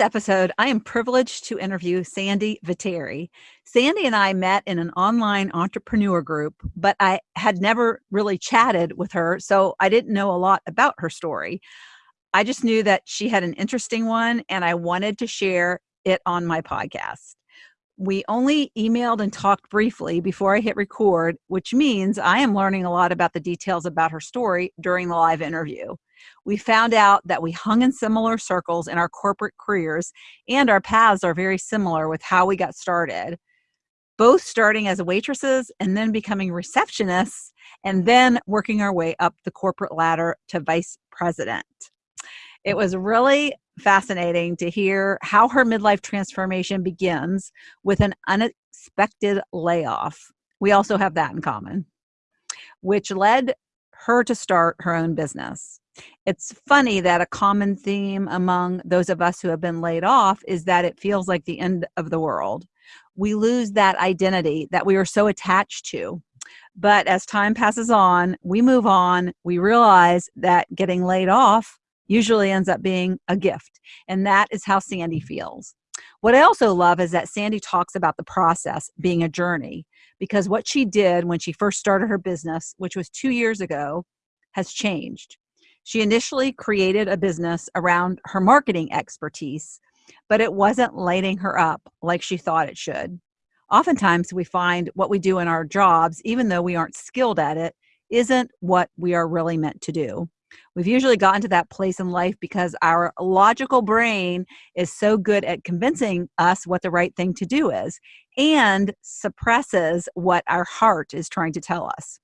episode, I am privileged to interview Sandy Viteri. Sandy and I met in an online entrepreneur group, but I had never really chatted with her, so I didn't know a lot about her story. I just knew that she had an interesting one, and I wanted to share it on my podcast. We only emailed and talked briefly before I hit record, which means I am learning a lot about the details about her story during the live interview we found out that we hung in similar circles in our corporate careers and our paths are very similar with how we got started both starting as waitresses and then becoming receptionists and then working our way up the corporate ladder to vice president. It was really fascinating to hear how her midlife transformation begins with an unexpected layoff. We also have that in common which led her to start her own business it's funny that a common theme among those of us who have been laid off is that it feels like the end of the world. We lose that identity that we are so attached to. But as time passes on, we move on, we realize that getting laid off usually ends up being a gift. And that is how Sandy feels. What I also love is that Sandy talks about the process being a journey because what she did when she first started her business, which was two years ago, has changed. She initially created a business around her marketing expertise, but it wasn't lighting her up like she thought it should. Oftentimes, we find what we do in our jobs, even though we aren't skilled at it, isn't what we are really meant to do. We've usually gotten to that place in life because our logical brain is so good at convincing us what the right thing to do is and suppresses what our heart is trying to tell us.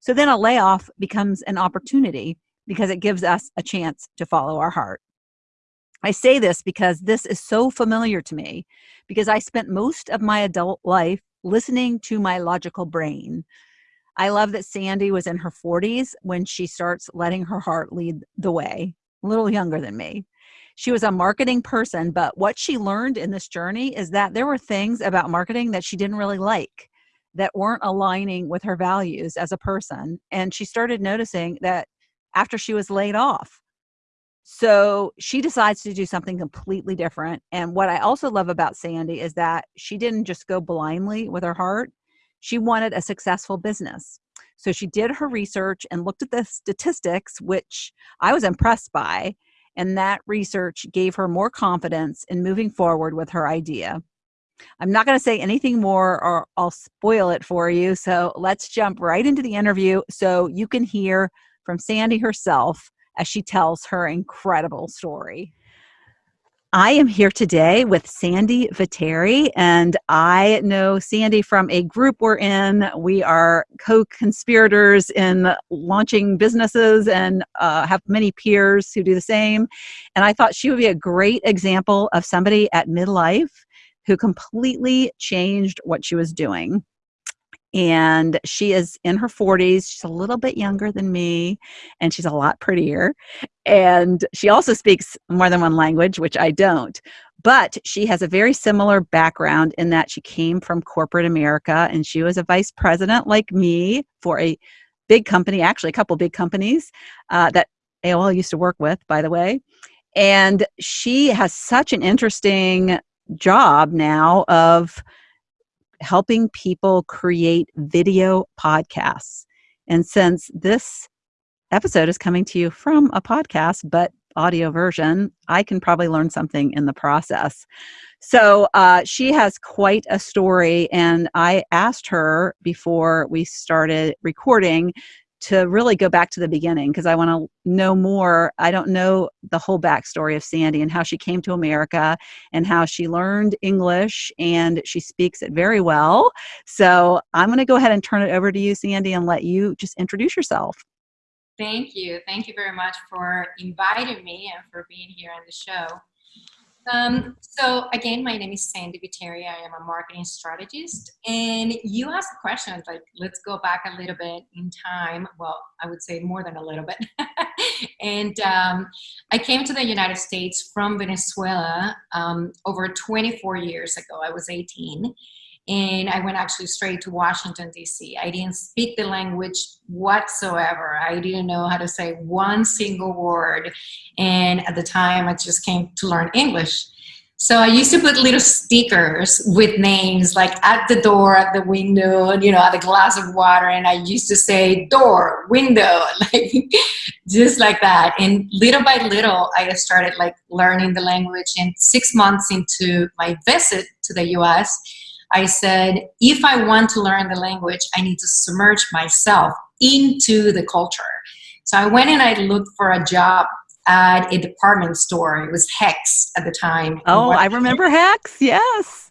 So then a layoff becomes an opportunity because it gives us a chance to follow our heart. I say this because this is so familiar to me because I spent most of my adult life listening to my logical brain. I love that Sandy was in her 40s when she starts letting her heart lead the way, a little younger than me. She was a marketing person, but what she learned in this journey is that there were things about marketing that she didn't really like that weren't aligning with her values as a person. And she started noticing that after she was laid off. So she decides to do something completely different. And what I also love about Sandy is that she didn't just go blindly with her heart, she wanted a successful business. So she did her research and looked at the statistics, which I was impressed by. And that research gave her more confidence in moving forward with her idea. I'm not going to say anything more or I'll spoil it for you. So let's jump right into the interview so you can hear from Sandy herself as she tells her incredible story. I am here today with Sandy Viteri, and I know Sandy from a group we're in. We are co conspirators in launching businesses and uh, have many peers who do the same. And I thought she would be a great example of somebody at midlife who completely changed what she was doing and she is in her 40s she's a little bit younger than me and she's a lot prettier and she also speaks more than one language which i don't but she has a very similar background in that she came from corporate america and she was a vice president like me for a big company actually a couple big companies uh, that aol used to work with by the way and she has such an interesting job now of helping people create video podcasts. And since this episode is coming to you from a podcast, but audio version, I can probably learn something in the process. So uh, she has quite a story, and I asked her before we started recording to really go back to the beginning because I want to know more. I don't know the whole backstory of Sandy and how she came to America and how she learned English and she speaks it very well. So I'm going to go ahead and turn it over to you, Sandy, and let you just introduce yourself. Thank you. Thank you very much for inviting me and for being here on the show. Um, so again, my name is Sandy Viteri. I am a marketing strategist. And you asked the question, like, let's go back a little bit in time. Well, I would say more than a little bit. and um, I came to the United States from Venezuela um, over 24 years ago. I was 18 and I went actually straight to Washington, D.C. I didn't speak the language whatsoever. I didn't know how to say one single word. And at the time, I just came to learn English. So I used to put little stickers with names like at the door, at the window, you know, at a glass of water. And I used to say door, window, like just like that. And little by little, I started like learning the language. And six months into my visit to the US, I said, if I want to learn the language, I need to submerge myself into the culture. So I went and I looked for a job at a department store. It was Hecht's at the time. Oh, I remember Hecht's. Yes.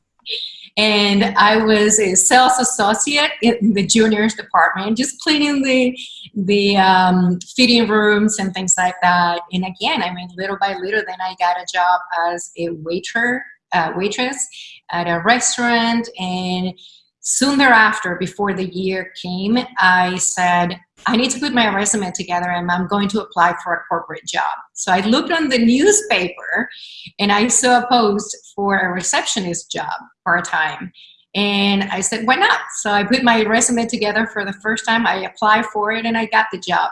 And I was a sales associate in the juniors department, just cleaning the the um, fitting rooms and things like that. And again, I mean, little by little, then I got a job as a waiter, uh, waitress at a restaurant. And soon thereafter, before the year came, I said, I need to put my resume together and I'm going to apply for a corporate job. So I looked on the newspaper and I saw a post for a receptionist job part time. And I said, why not? So I put my resume together for the first time. I applied for it and I got the job.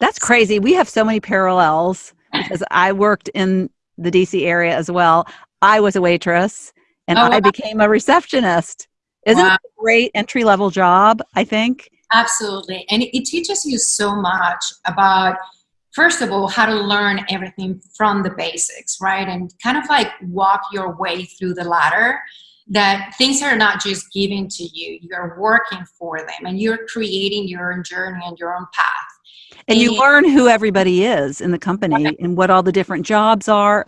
That's crazy. We have so many parallels because I worked in the DC area as well. I was a waitress and oh, I became a receptionist. Isn't wow. it a great entry level job? I think. Absolutely. And it, teaches you so much about, first of all, how to learn everything from the basics, right? And kind of like walk your way through the ladder that things are not just given to you you're working for them and you're creating your own journey and your own path and, and you learn who everybody is in the company and what all the different jobs are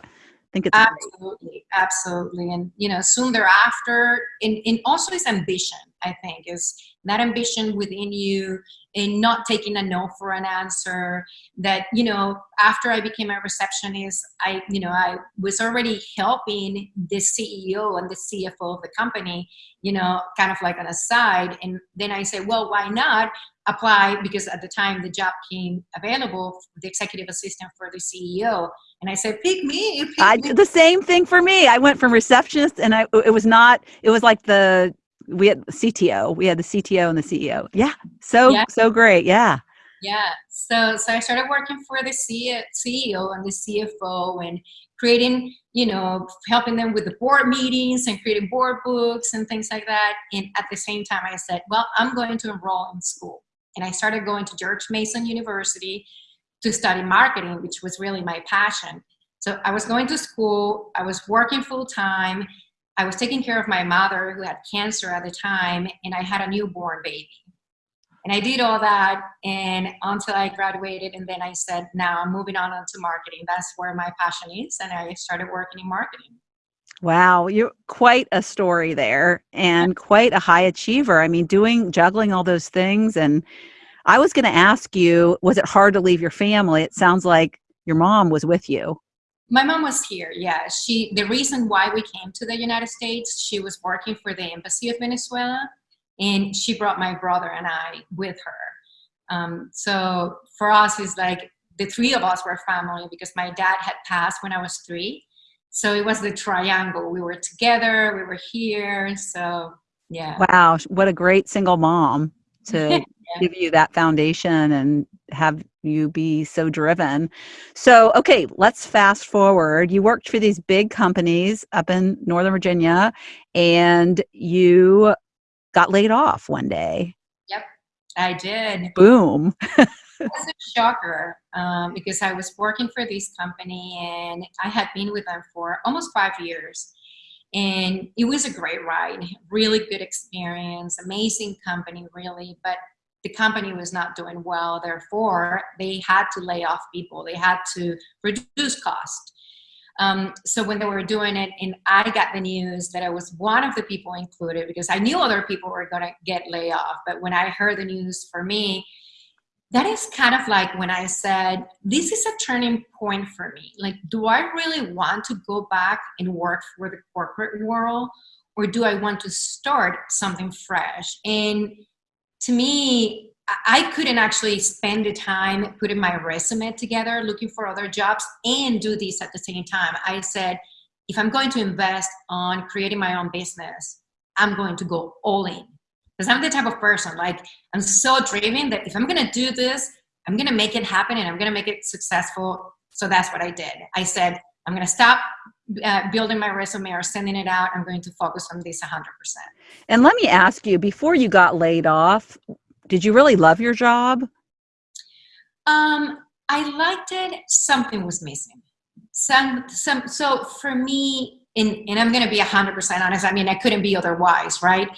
think it's absolutely absolutely. And you know soon thereafter and, and also his ambition i think is that ambition within you and not taking a no for an answer that you know after i became a receptionist i you know i was already helping the ceo and the cfo of the company you know kind of like on a side and then i said well why not apply because at the time the job came available the executive assistant for the ceo and I said, pick me. Pick I did the same thing for me. I went from receptionist and I, it was not, it was like the, we had the CTO, we had the CTO and the CEO. Yeah. So, yeah. so great. Yeah. Yeah. So, so I started working for the CEO and the CFO and creating, you know, helping them with the board meetings and creating board books and things like that. And at the same time, I said, well, I'm going to enroll in school. And I started going to George Mason University to study marketing, which was really my passion. So I was going to school, I was working full time, I was taking care of my mother who had cancer at the time, and I had a newborn baby. And I did all that and until I graduated, and then I said, now I'm moving on to marketing. That's where my passion is, and I started working in marketing. Wow, you're quite a story there and quite a high achiever. I mean, doing juggling all those things and I was going to ask you, was it hard to leave your family? It sounds like your mom was with you. My mom was here. Yeah, she. The reason why we came to the United States, she was working for the embassy of Venezuela, and she brought my brother and I with her. Um, so for us, it's like the three of us were family because my dad had passed when I was three. So it was the triangle. We were together. We were here. So yeah. Wow, what a great single mom to give you that foundation and have you be so driven. So, okay, let's fast forward. You worked for these big companies up in Northern Virginia and you got laid off one day. Yep, I did. Boom. it was a shocker um, because I was working for this company and I had been with them for almost five years. And it was a great ride, really good experience, amazing company, really. But the company was not doing well. Therefore, they had to lay off people. They had to reduce cost. Um, so when they were doing it, and I got the news that I was one of the people included because I knew other people were going to get laid off. But when I heard the news for me, that is kind of like when I said, this is a turning point for me. Like, do I really want to go back and work for the corporate world? Or do I want to start something fresh? And to me, I couldn't actually spend the time putting my resume together, looking for other jobs, and do this at the same time. I said, if I'm going to invest on creating my own business, I'm going to go all in. Because I'm the type of person, like, I'm so driven that if I'm going to do this, I'm going to make it happen and I'm going to make it successful. So that's what I did. I said, I'm going to stop uh, building my resume or sending it out. I'm going to focus on this 100%. And let me ask you, before you got laid off, did you really love your job? Um, I liked it. Something was missing. Some, some. So for me, and, and I'm going to be 100% honest. I mean, I couldn't be otherwise, right?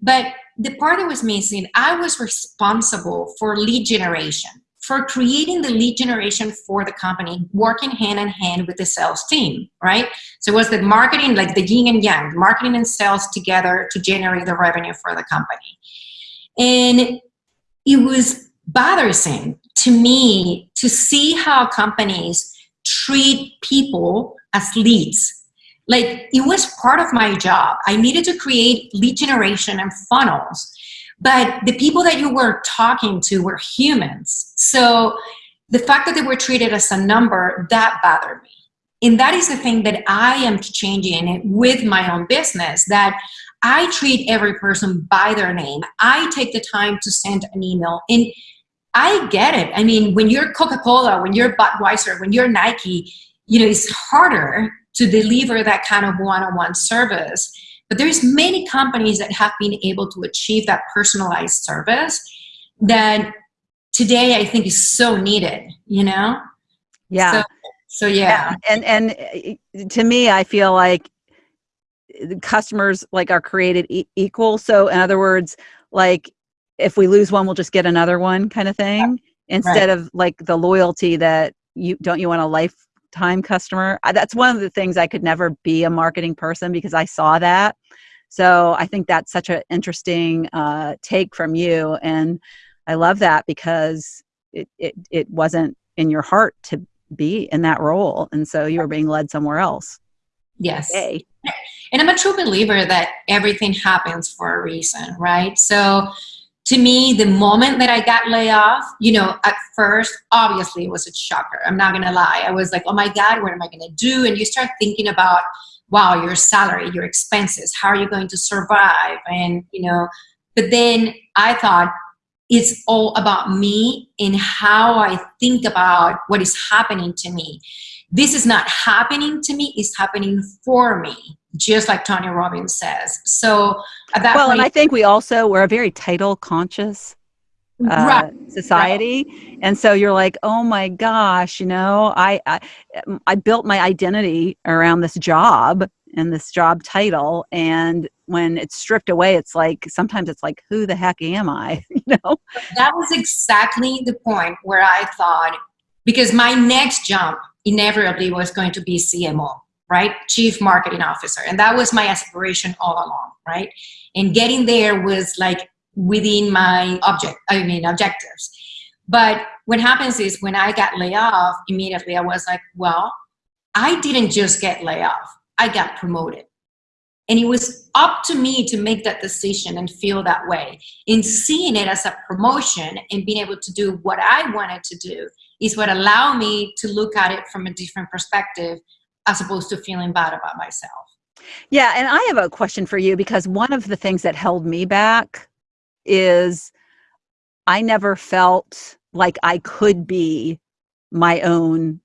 But the part that was missing, I was responsible for lead generation, for creating the lead generation for the company, working hand in hand with the sales team, right? So it was the marketing, like the yin and yang, marketing and sales together to generate the revenue for the company. And it was bothersome to me to see how companies treat people as leads like it was part of my job. I needed to create lead generation and funnels, but the people that you were talking to were humans. So the fact that they were treated as a number, that bothered me. And that is the thing that I am changing with my own business that I treat every person by their name. I take the time to send an email and I get it. I mean, when you're Coca-Cola, when you're Budweiser, when you're Nike, you know, it's harder to deliver that kind of one-on-one service. But there's many companies that have been able to achieve that personalized service that today I think is so needed, you know? Yeah. So, so yeah. And, and, and uh, to me, I feel like customers like are created e equal. So in other words, like if we lose one, we'll just get another one kind of thing yeah. instead right. of like the loyalty that you don't you want a life time customer. That's one of the things I could never be a marketing person because I saw that. So I think that's such an interesting uh, take from you. And I love that because it, it, it wasn't in your heart to be in that role. And so you were being led somewhere else. Yes. Hey. And I'm a true believer that everything happens for a reason, right? So to me, the moment that I got laid off, you know, at first, obviously it was a shocker. I'm not gonna lie. I was like, oh my God, what am I gonna do? And you start thinking about, wow, your salary, your expenses, how are you going to survive? And, you know, but then I thought, it's all about me and how I think about what is happening to me. This is not happening to me, it's happening for me just like Tony Robbins says. So at that well, point, and I think we also we're a very title conscious uh, right. society, right. and so you're like, oh my gosh, you know, I, I I built my identity around this job and this job title, and when it's stripped away, it's like sometimes it's like, who the heck am I? you know, that was exactly the point where I thought because my next jump inevitably was going to be CMO right? Chief Marketing Officer. And that was my aspiration all along, right? And getting there was like within my object, I mean, objectives. But what happens is when I got laid off, immediately I was like, well, I didn't just get laid off, I got promoted. And it was up to me to make that decision and feel that way. In seeing it as a promotion and being able to do what I wanted to do is what allowed me to look at it from a different perspective as opposed to feeling bad about myself. Yeah, and I have a question for you because one of the things that held me back is I never felt like I could be my own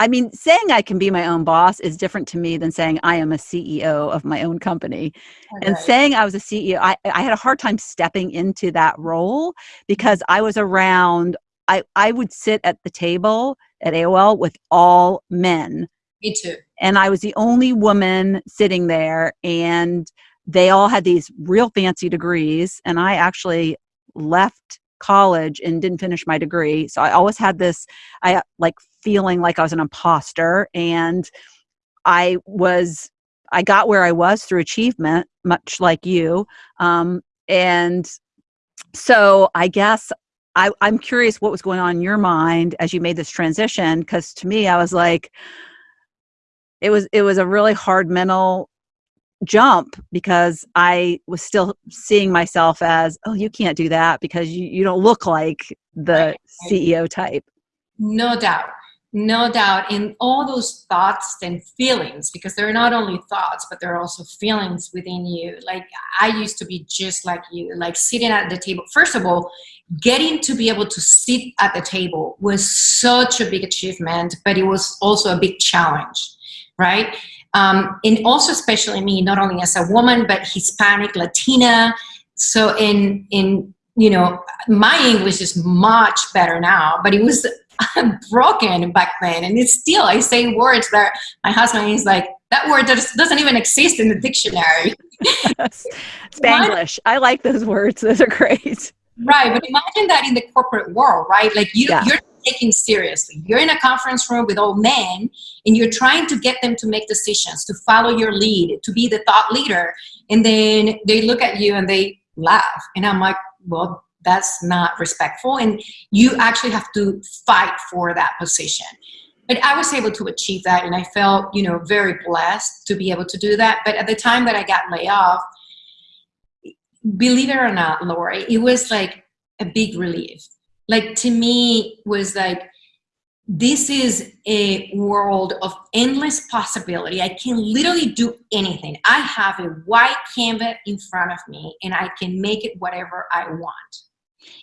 I mean, saying I can be my own boss is different to me than saying I am a CEO of my own company. Okay. And saying I was a CEO, I, I had a hard time stepping into that role because I was around, I, I would sit at the table at AOL with all men me too. And I was the only woman sitting there, and they all had these real fancy degrees. And I actually left college and didn't finish my degree. So I always had this, I like feeling like I was an imposter. And I was, I got where I was through achievement, much like you. Um, and so I guess I, I'm curious what was going on in your mind as you made this transition. Because to me, I was like, it was it was a really hard mental jump because I was still seeing myself as, oh, you can't do that because you, you don't look like the. CEO type. No doubt. No doubt. In all those thoughts and feelings, because they're not only thoughts, but they're also feelings within you. Like I used to be just like you, like sitting at the table. First of all, getting to be able to sit at the table was such a big achievement, but it was also a big challenge right? Um, and also, especially me, not only as a woman, but Hispanic, Latina. So in in you know, my English is much better now, but it was broken back then, and it's still I say words that my husband is like that word doesn't even exist in the dictionary. Spanglish. I like those words. Those are great. Right, but imagine that in the corporate world, right? Like you, yeah. you're taking seriously. You're in a conference room with old men, and you're trying to get them to make decisions, to follow your lead, to be the thought leader, and then they look at you and they laugh, and I'm like, well, that's not respectful, and you actually have to fight for that position. But I was able to achieve that, and I felt, you know, very blessed to be able to do that. But at the time that I got laid off, believe it or not, Lori, it was like a big relief. Like to me, was like this is a world of endless possibility. I can literally do anything. I have a white canvas in front of me, and I can make it whatever I want.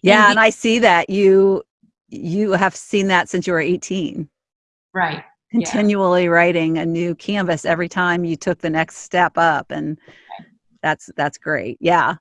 Yeah, and, and I see that you you have seen that since you were 18. Right. Continually yeah. writing a new canvas every time you took the next step up and that's that's great. Yeah.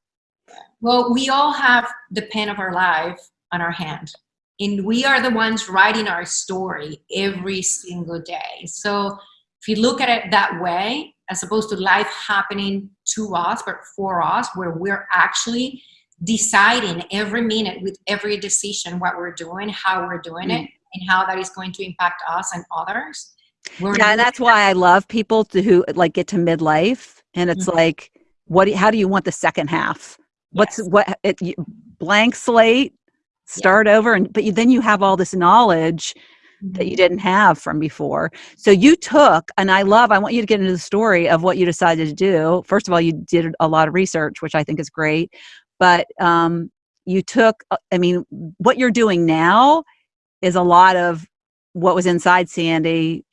Well, we all have the pen of our life on our hand, and we are the ones writing our story every single day. So if you look at it that way, as opposed to life happening to us, but for us, where we're actually deciding every minute with every decision what we're doing, how we're doing mm. it, and how that is going to impact us and others. We're yeah, and that's why I love people to who like get to midlife, and it's mm-hmm. like, what? how do you want the second half? what's yes. what it, you, blank slate start yeah. over and but you, then you have all this knowledge that you mm-hmm. didn't have from before so you took and i love i want you to get into the story of what you decided to do first of all you did a lot of research which i think is great but um, you took uh, i mean what you're doing now is a lot of what was inside sandy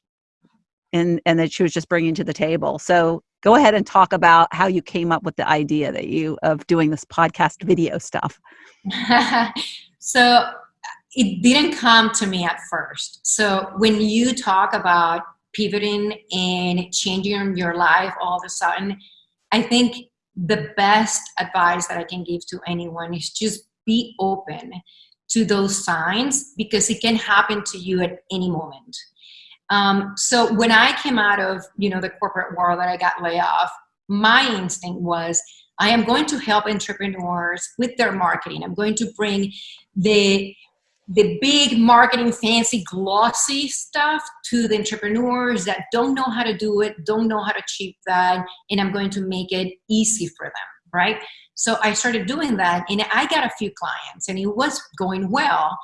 and and that she was just bringing to the table so go ahead and talk about how you came up with the idea that you of doing this podcast video stuff so it didn't come to me at first so when you talk about pivoting and changing your life all of a sudden i think the best advice that i can give to anyone is just be open to those signs because it can happen to you at any moment um, so when I came out of you know the corporate world that I got laid off, my instinct was I am going to help entrepreneurs with their marketing. I'm going to bring the the big marketing fancy glossy stuff to the entrepreneurs that don't know how to do it don't know how to achieve that and i'm going to make it easy for them right so i started doing that and i got a few clients and it was going well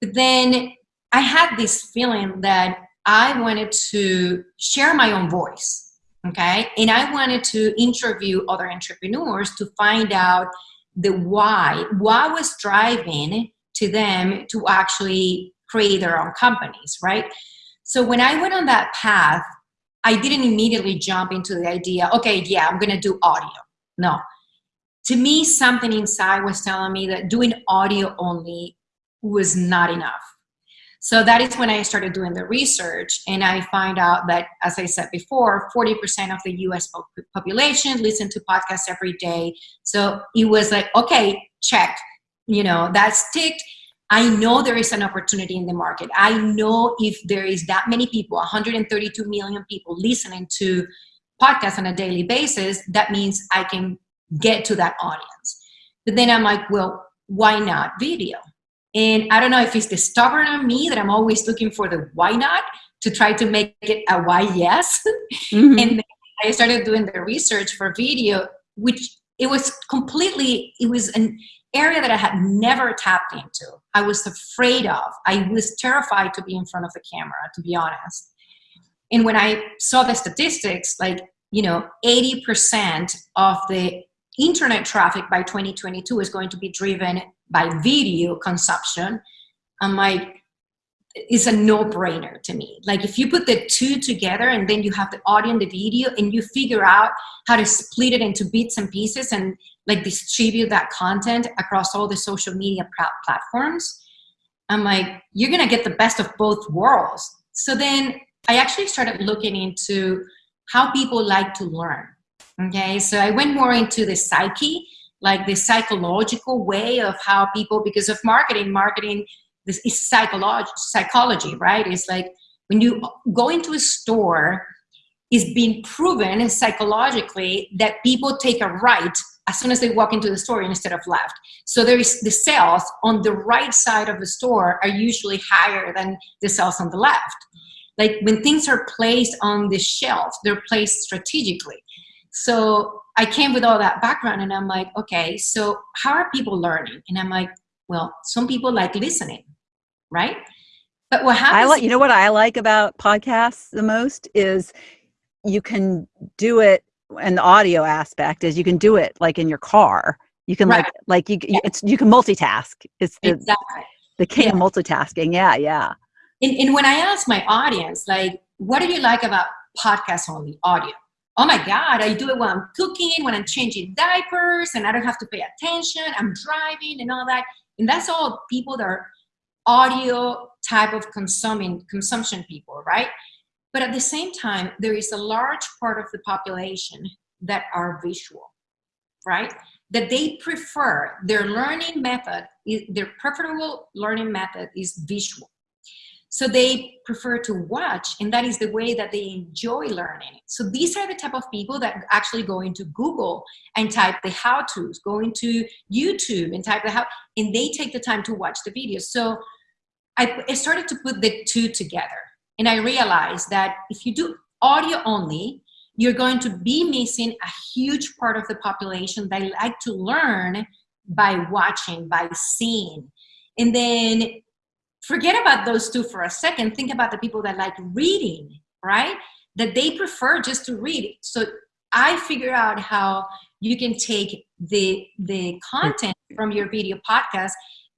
but then i had this feeling that I wanted to share my own voice, okay? And I wanted to interview other entrepreneurs to find out the why, what was driving to them to actually create their own companies, right? So when I went on that path, I didn't immediately jump into the idea, okay, yeah, I'm gonna do audio. No. To me, something inside was telling me that doing audio only was not enough so that is when I started doing the research, and I find out that, as I said before, 40% of the US population listen to podcasts every day. So it was like, okay, check, you know, that's ticked. I know there is an opportunity in the market. I know if there is that many people, 132 million people listening to podcasts on a daily basis, that means I can get to that audience. But then I'm like, well, why not video? And I don't know if it's the stubborn on me that I'm always looking for the why not to try to make it a why yes. Mm-hmm. and I started doing the research for video, which it was completely, it was an area that I had never tapped into. I was afraid of. I was terrified to be in front of the camera, to be honest. And when I saw the statistics, like, you know, 80% of the internet traffic by 2022 is going to be driven by video consumption, I'm like, it's a no-brainer to me. Like if you put the two together and then you have the audio and the video and you figure out how to split it into bits and pieces and like distribute that content across all the social media platforms, I'm like, you're gonna get the best of both worlds. So then I actually started looking into how people like to learn. Okay, so I went more into the psyche, like the psychological way of how people, because of marketing, marketing this is psychology, psychology, right? It's like when you go into a store, it's been proven psychologically that people take a right as soon as they walk into the store instead of left. So there is the sales on the right side of the store are usually higher than the sales on the left. Like when things are placed on the shelf, they're placed strategically. So I came with all that background and I'm like, okay, so how are people learning? And I'm like, well, some people like listening, right? But what happens? I like, you know what I like about podcasts the most is you can do it and the audio aspect is you can do it like in your car. You can right. like like you yeah. it's you can multitask. It's the exactly. the king yeah. of multitasking. Yeah, yeah. And, and when I ask my audience, like, what do you like about podcast only audio? Oh my God, I do it when I'm cooking, when I'm changing diapers, and I don't have to pay attention. I'm driving and all that. And that's all people that are audio type of consuming consumption people, right? But at the same time, there is a large part of the population that are visual, right? That they prefer their learning method, their preferable learning method is visual. So they prefer to watch, and that is the way that they enjoy learning. So these are the type of people that actually go into Google and type the how-tos, go into YouTube and type the how, and they take the time to watch the videos. So I, I started to put the two together. And I realized that if you do audio only, you're going to be missing a huge part of the population that like to learn by watching, by seeing. And then forget about those two for a second. Think about the people that like reading, right? That they prefer just to read. So I figure out how you can take the the content from your video podcast,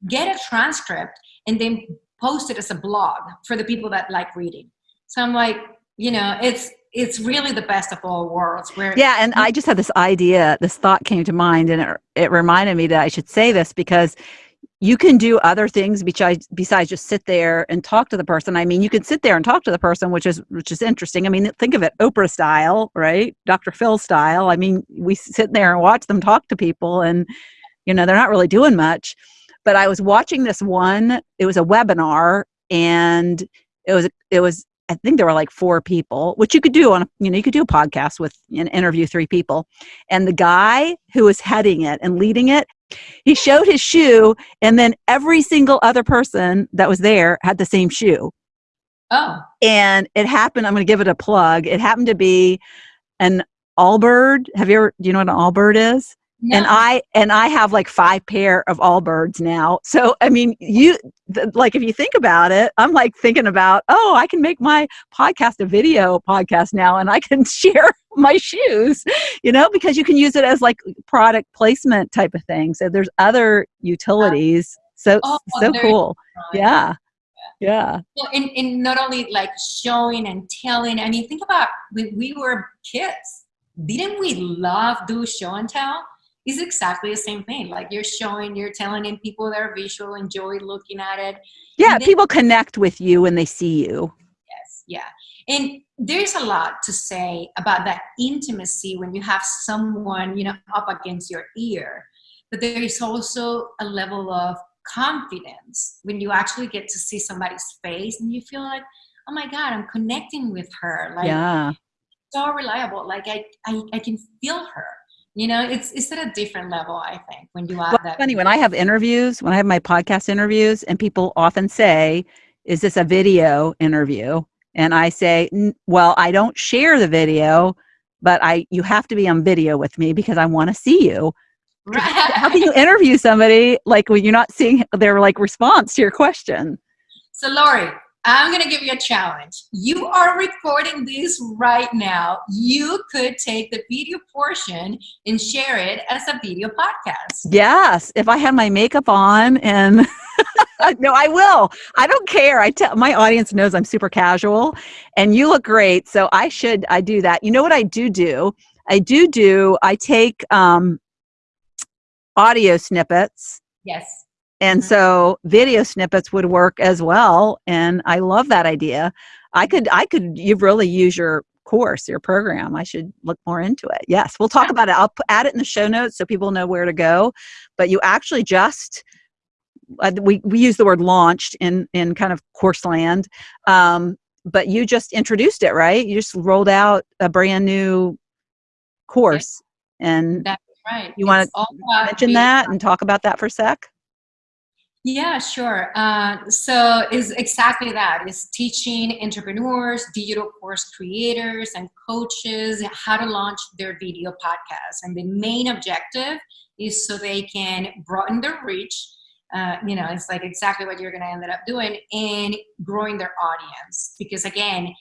get a transcript, and then post it as a blog for the people that like reading. So I'm like, you know, it's it's really the best of all worlds. Where yeah, and I just had this idea, this thought came to mind, and it, it reminded me that I should say this because you can do other things besides besides just sit there and talk to the person. I mean, you can sit there and talk to the person, which is which is interesting. I mean, think of it Oprah style, right? Dr. Phil style. I mean, we sit there and watch them talk to people, and you know, they're not really doing much but I was watching this one. It was a webinar, and it was it was I think there were like four people, which you could do on you know you could do a podcast with and interview three people, and the guy who was heading it and leading it, he showed his shoe, and then every single other person that was there had the same shoe. Oh, and it happened. I'm going to give it a plug. It happened to be an Allbird. Have you ever? Do you know what an Allbird is? And I and I have like five pair of Allbirds now. So I mean, you like if you think about it, I'm like thinking about, oh, I can make my podcast a video podcast now, and I can share my shoes, you know, because you can use it as like product placement type of thing. So there's other utilities. So oh, so cool. Yeah. Yeah. Well, and, and not only like showing and telling. I mean, think about when we were kids. Didn't we love do show and tell? Is exactly the same thing. Like you're showing, you're telling in people that are visual enjoy looking at it. Yeah, then, people connect with you when they see you. Yes, yeah. And there's a lot to say about that intimacy when you have someone, you know, up against your ear. But there is also a level of confidence when you actually get to see somebody's face and you feel like, oh my God, I'm connecting with her. Like, yeah. so reliable. Like I, I, I can feel her you know it's it's at a different level i think when you have well, that funny when i have interviews when i have my podcast interviews and people often say is this a video interview? And i say well i don't share the video but i you have to be on video with me because i want to see you. Right. how can you interview somebody like when you're not seeing their like response to your question? So lori I'm going to give you a challenge. You are recording this right now. You could take the video portion and share it as a video podcast. Yes, if I had my makeup on and no, I will. I don't care. I tell my audience knows I'm super casual and you look great, so I should I do that. You know what I do do? I do do I take um audio snippets. Yes And Mhm. so video snippets would work as well. And I love that idea. I could, I could, you really use your course, your program. I should look more into it. Yes, we'll talk about it. I'll add it in the show notes so people know where to go. But you actually just, uh, we, we use the word launched in, in kind of course land. Um, but you just introduced it, right? You just rolled out a brand new course. And That's right. You all about mention that and talk about that for a sec? Yeah, sure. Uh, so it's exactly that. It's teaching entrepreneurs, digital course creators, and coaches how to launch their video podcast. And the main objective is so they can broaden their reach. Uh, you know, it's like exactly what you're going to end up doing and growing their audience. Because again,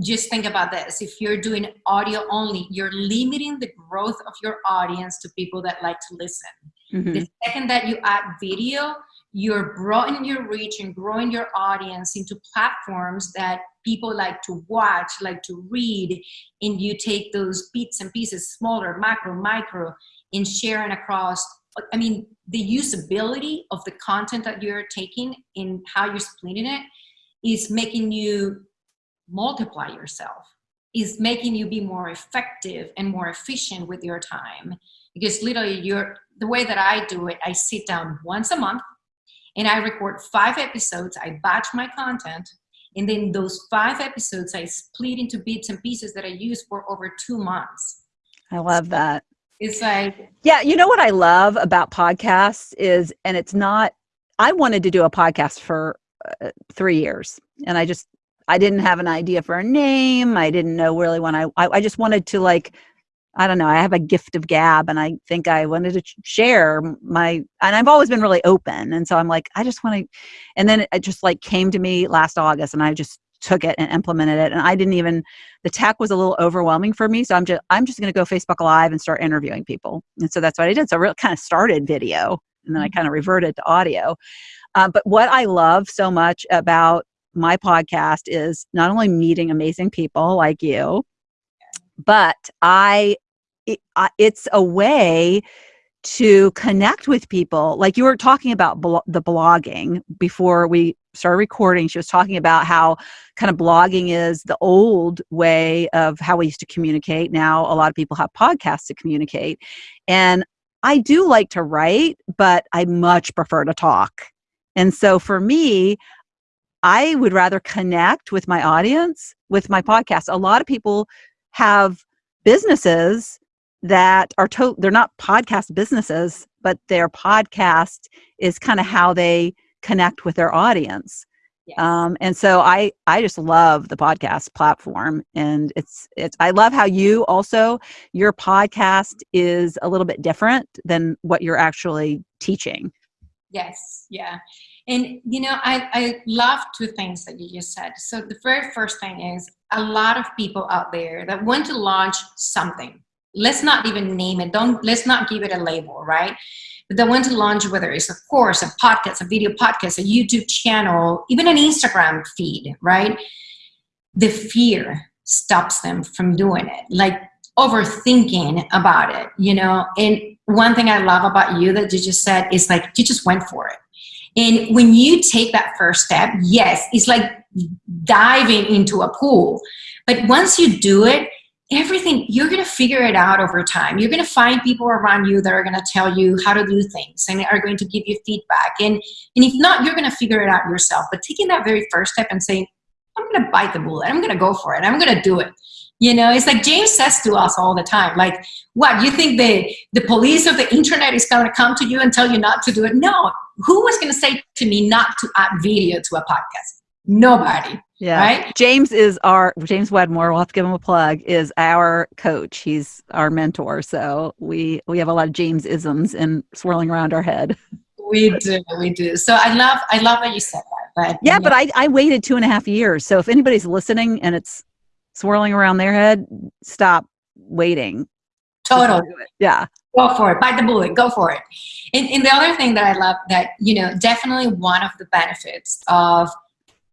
just think about this if you're doing audio only, you're limiting the growth of your audience to people that like to listen. Mhm. The second that you add video, you're broadening your reach and growing your audience into platforms that people like to watch, like to read, and you take those bits and pieces, smaller, macro, micro, and sharing across. I mean, the usability of the content that you're taking and how you're splitting it is making you multiply yourself, is making you be more effective and more efficient with your time. Because literally, you're the way that I do it, I sit down once a month and I record five episodes. I batch my content. And then those five episodes I split into bits and pieces that I use for over two months. I love that. It's like, Yeah, you know what I love about podcasts is, and it's not. I wanted to do a podcast for uh, three years, and I just I didn't have an idea for a name. I didn't know really when I I, I just wanted to like. I don't know. I have a gift of gab, and I think I wanted to share my. And I've always been really open, and so I'm like, I just want to. And then it just like came to me last August, and I just took it and implemented it. And I didn't even. The tech was a little overwhelming for me, so I'm just I'm just going to go Facebook Live and start interviewing people. And so that's what I did. So I really kind of started video, and then I kind of reverted to audio. Uh, but what I love so much about my podcast is not only meeting amazing people like you, but I, it, I it's a way to connect with people. Like you were talking about blo- the blogging before we started recording. She was talking about how kind of blogging is the old way of how we used to communicate. Now a lot of people have podcasts to communicate. And I do like to write, but I much prefer to talk. And so for me, I would rather connect with my audience with my podcast. A lot of people have businesses that are to- they're not podcast businesses, but their podcast is kind of how they connect with their audience. yes. Um, and so I I just love the podcast platform, and it's it's I love how you also your podcast is a little bit different than what you're actually teaching. Yes, yeah. And you know, I, I love two things that you just said. So the very first thing is a lot of people out there that want to launch something. Let's not even name it. Don't let's not give it a label, right? But they want to launch whether it's a course, a podcast, a video podcast, a YouTube channel, even an Instagram feed, right? The fear stops them from doing it. Like overthinking about it, you know. And one thing I love about you that you just said is like you just went for it. And when you take that first step, yes, it's like diving into a pool. But once you do it, everything you're going to figure it out over time. You're going to find people around you that are going to tell you how to do things and are going to give you feedback. And and if not, you're going to figure it out yourself. But taking that very first step and saying, I'm going to bite the bullet. I'm going to go for it. I'm going to do it. You know, it's like James says to us all the time, like, what, you think the, the police of the internet is going to come to you and tell you not to do it? No. Who was going to say to me not to add video to a podcast? Nobody. Yeah. Right? James is our James Wedmore. We'll have to give him a plug. Is our coach. He's our mentor. So we we have a lot of James isms and swirling around our head. We do, we do. So I love, I love that you said that. But Yeah, but I I waited two and a half years. So if anybody's listening and it's swirling around their head, stop waiting. Total. it. Yeah. go for it bite the bullet go for it and, and the other thing that i love that you know definitely one of the benefits of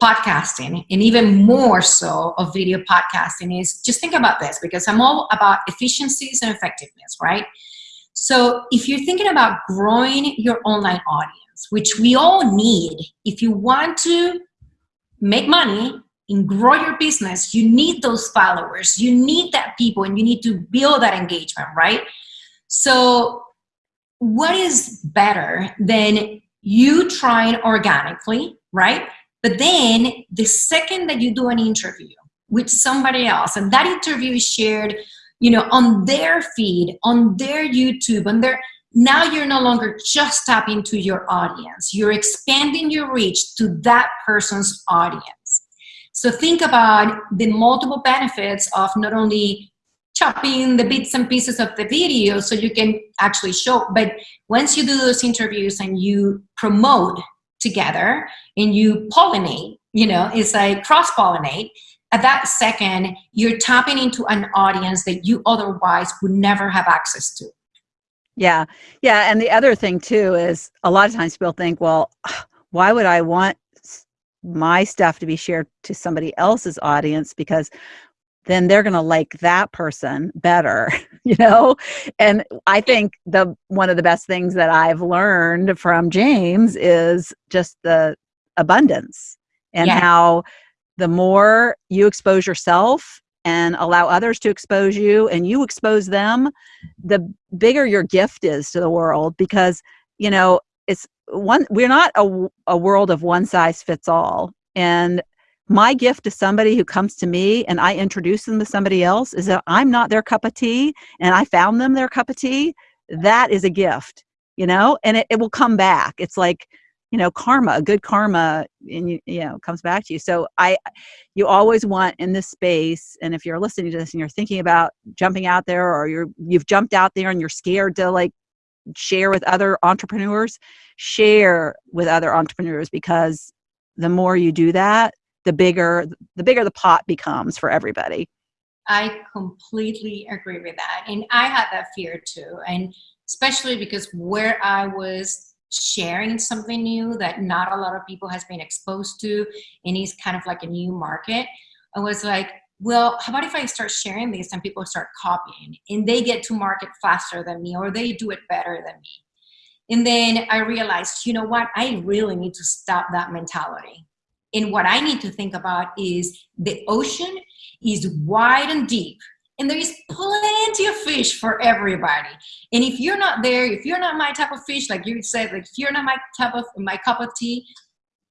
podcasting and even more so of video podcasting is just think about this because i'm all about efficiencies and effectiveness right so if you're thinking about growing your online audience which we all need. If you want to make money and grow your business, you need those followers, you need that people, and you need to build that engagement, right? So, what is better than you trying organically, right? But then the second that you do an interview with somebody else, and that interview is shared, you know, on their feed, on their YouTube, on their now you're no longer just tapping to your audience. You're expanding your reach to that person's audience. So think about the multiple benefits of not only chopping the bits and pieces of the video so you can actually show, but once you do those interviews and you promote together and you pollinate, you know, it's like cross pollinate, at that second, you're tapping into an audience that you otherwise would never have access to. Yeah. Yeah. And the other thing too is a lot of times people think, well, why would I want my stuff to be shared to somebody else's audience? Because then they're going to like that person better, you know? And I think the one of the best things that I've learned from James is just the abundance and yeah. how the more you expose yourself and allow others to expose you and you expose them the bigger your gift is to the world because you know it's one we're not a, a world of one size fits all and my gift to somebody who comes to me and i introduce them to somebody else is that i'm not their cup of tea and i found them their cup of tea that is a gift you know? And it, it will come back. It's like you know karma good karma and you, you know comes back to you. So i you always want in this space and if you're listening to this and you're thinking about jumping out there or you're you've jumped out there and you're scared to like share with other entrepreneurs share with other entrepreneurs because the more you do that the bigger the bigger the pot becomes for everybody. I completely agree with that and i had that fear too and especially because where i was sharing something new that not a lot of people has been exposed to and is kind of like a new market i was like well how about if i start sharing this and people start copying and they get to market faster than me or they do it better than me? And then i realized you know what? I really need to stop that mentality and what i need to think about is the ocean is wide and deep and there is plenty of fish for everybody. And if you're not there if you're not my type of fish like you said like if you're not my type of my cup of tea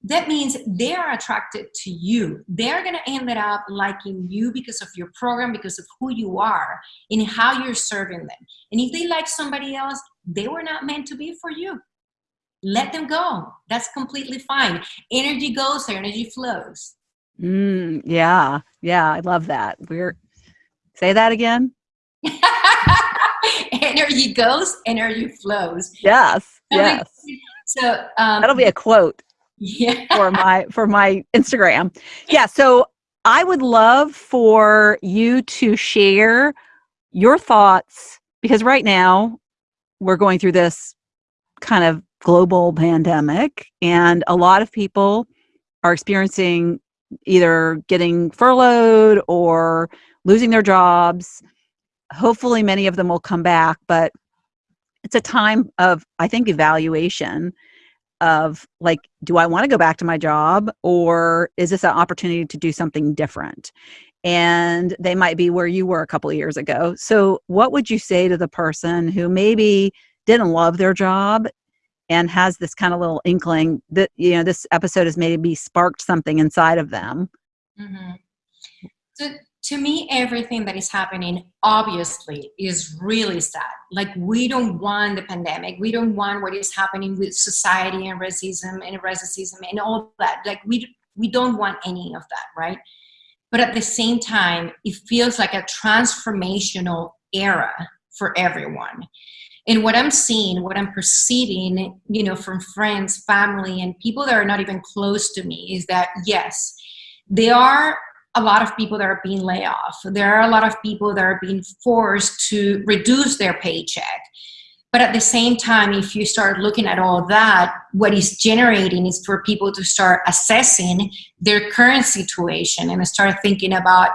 that means they are attracted to you. They're to end up liking you because of your program because of who you are and how you're serving them. And if they like somebody else they were not meant to be for you let them go that's completely fine energy goes energy flows mm, yeah yeah i love that we're Say that again. energy goes, energy flows. Yes. Yes. So um, that'll be a quote. Yeah. For my for my Instagram. Yeah. So I would love for you to share your thoughts because right now we're going through this kind of global pandemic and a lot of people are experiencing either getting furloughed or losing their jobs. Hopefully, many of them will come back, but it's a time of, I think, evaluation of like, do I want to go back to my job or is this an opportunity to do something different? And they might be where you were a couple years ago. So, what would you say to the person who maybe didn't love their job and has this kind of little inkling that, you know, this episode has maybe sparked something inside of them? Mm-hmm. So, to me, everything that is happening obviously is really sad. Like, we don't want the pandemic. We don't want what is happening with society and racism and racism and all that. Like, we, we don't want any of that, right? But at the same time, it feels like a transformational era for everyone. And what I'm seeing, what I'm perceiving, you know, from friends, family, and people that are not even close to me is that yes, there are a lot of people that are being laid off. There are a lot of people that are being forced to reduce their paycheck. But at the same time, if you start looking at all that, what is generating is for people to start assessing their current situation and start thinking about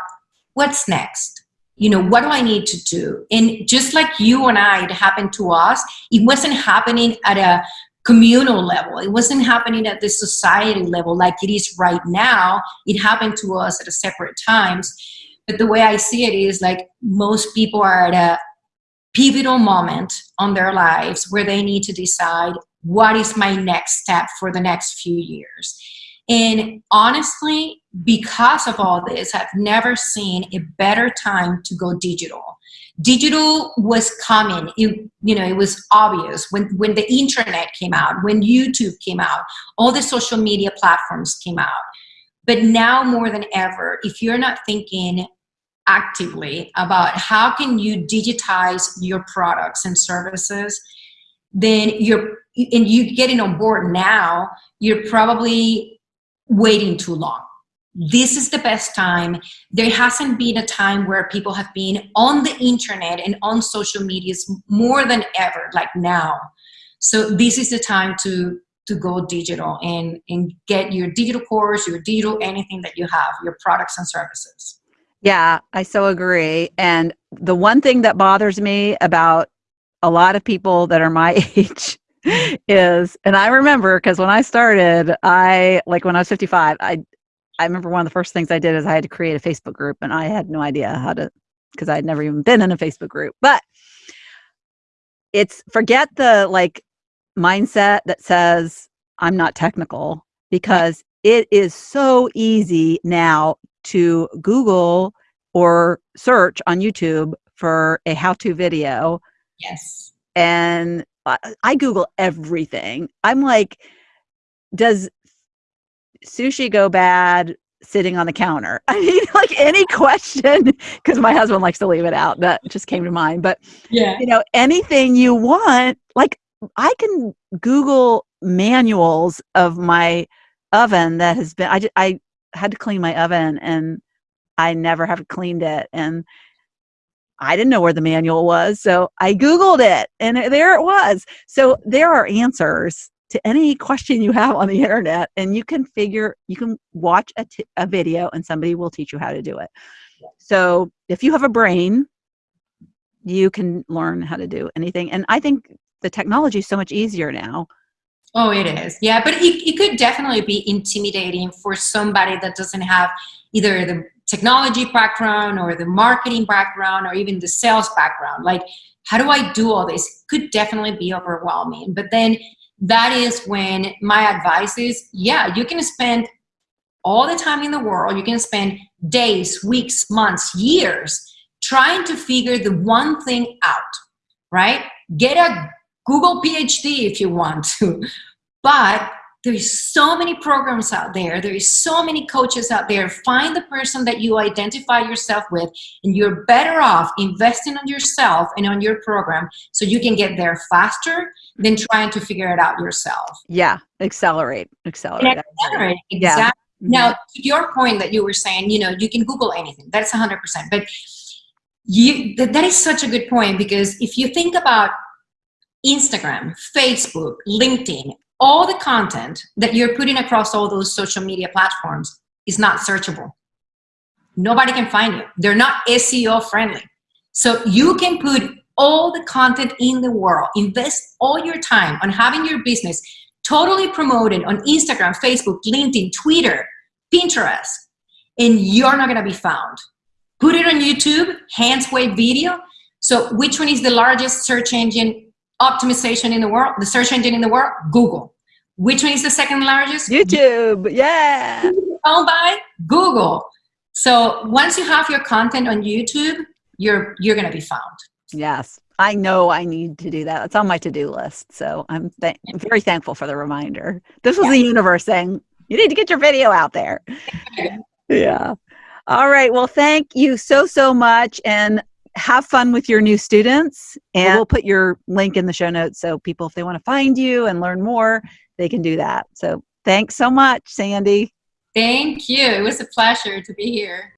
what's next. You know, what do I need to do? And just like you and I, it happened to us, it wasn't happening at a communal level. It wasn't happening at the society level like it is right now. It happened to us at a separate times. But the way I see it is like most people are at a pivotal moment on their lives where they need to decide what is my next step for the next few years. And honestly, because of all this, I've never seen a better time to go digital. Digital was coming. It, you know, it was obvious when, when the internet came out, when YouTube came out, all the social media platforms came out. But now more than ever, if you're not thinking actively about how can you digitize your products and services, then you're, and you getting on board now, you're probably waiting too long. This is the best time. There hasn't been a time where people have been on the internet and on social medias more than ever, like now. So this is the time to to go digital and, and get your digital course, your digital anything that you have, your products and services. Yeah, I so agree. And the one thing that bothers me about a lot of people that are my age mm-hmm. is, and I remember because when I started, I like when I was 55, I I remember one of the first things I did is I had to create a Facebook group and I had no idea how to because I had never even been in a Facebook group. But it's forget the like mindset that says I'm not technical because it is so easy now to Google or search on YouTube for a how to video. Yes. And uh, I Google everything. I'm like, does sushi go bad sitting on the counter? I mean, like any question, because my husband likes to leave it out. That just came to mind. But, yeah. you know, anything you want, like I can Google manuals of my oven that has been, I, I had to clean my oven and I never have cleaned it. And I didn't know where the manual was. So I Googled it and there it was. So there are answers to any question you have on the internet and you can figure, you can watch a, a video and somebody will teach you how to do it. So if you have a brain, you can learn how to do anything. And I think the technology is so much easier now Oh, it is. Yeah, but it, it could definitely be intimidating for somebody that doesn't have either the technology background or the marketing background or even the sales background. Like, how do I do all this? Could definitely be overwhelming. But then that is when my advice is, yeah, you can spend all the time in the world. You can spend days, weeks, months, years trying to figure the one thing out, right? Get a Google PhD if you want to. But there's so many programs out there. There is so many coaches out there. Find the person that you identify yourself with and you're better off investing on yourself and on your program so you can get there faster than trying to figure it out yourself. Yeah, accelerate, accelerate. accelerate, exactly. Yeah. Mm-hmm. Now, to your point that you were saying, you know, you can Google anything. That's 100%. But you, that is such a good point because if you think about Instagram, Facebook, LinkedIn, all the content that you're putting across all those social media platforms is not searchable. Nobody can find you. They're not SEO friendly. So you can put all the content in the world, invest all your time on having your business totally promoted on Instagram, Facebook, LinkedIn, Twitter, Pinterest, and you're not gonna be found. Put it on YouTube, hands wave video. So which one is the largest search engine optimization in the world, the search engine in the world, Google. Which one is the second largest? YouTube, yeah. Owned by Google. So once you have your content on YouTube, you're you're gonna be found. Yes. I know I need to do that. It's on my to-do list. So I'm th very thankful for the reminder. This was yeah. the universe saying, you need to get your video out there. yeah. All right. Well, thank you so, so much. And have fun with your new students and we'll put your link in the show notes so people if they want to find you and learn more they can do that. So thanks so much sandy. Thank you. It was a pleasure to be here